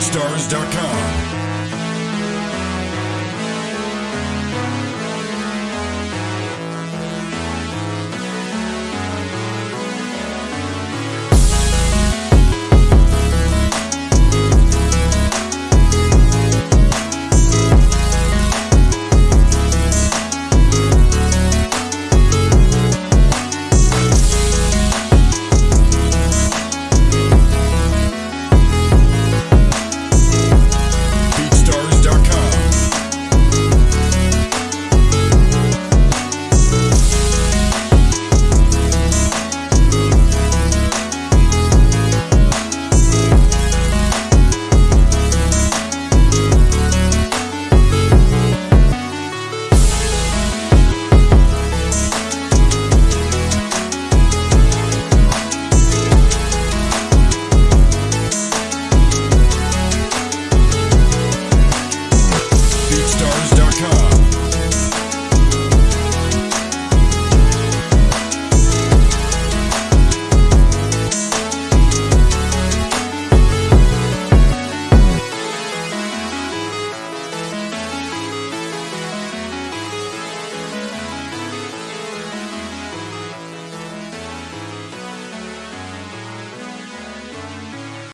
Stars.com.